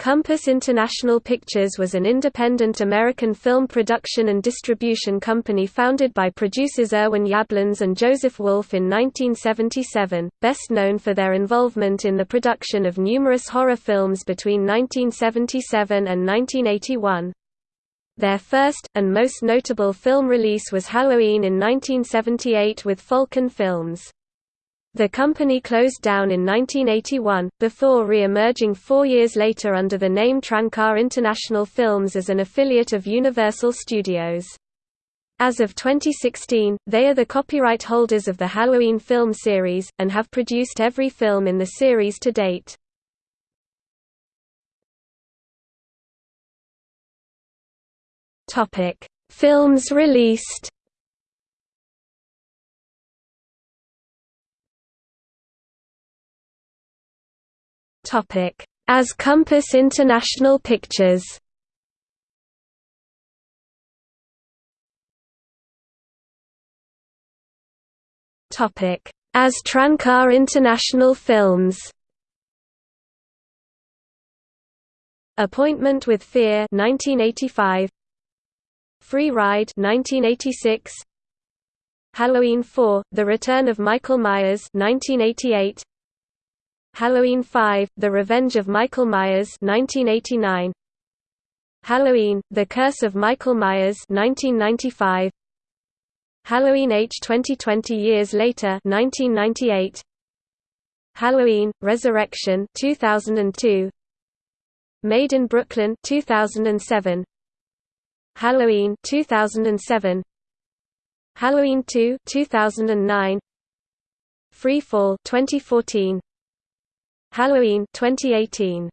Compass International Pictures was an independent American film production and distribution company founded by producers Irwin Yablans and Joseph Wolf in 1977, best known for their involvement in the production of numerous horror films between 1977 and 1981. Their first, and most notable film release was Halloween in 1978 with Falcon Films. The company closed down in 1981, before re-emerging four years later under the name Trancas International Films as an affiliate of Universal Studios. As of 2016, they are the copyright holders of the Halloween film series, and have produced every film in the series to date. Films released As Compass International Pictures. As Trancas International Films. Appointment with Fear 1985 Free Ride 1986 Halloween 4 The Return of Michael Myers 1988 Halloween 5, The Revenge of Michael Myers 1989. Halloween, The Curse of Michael Myers 1995. Halloween H 2020 years later 1998. Halloween, Resurrection 2002. Made in Brooklyn 2007. Halloween 2007. Halloween 2 2009. Free Fall 2014 Halloween 2018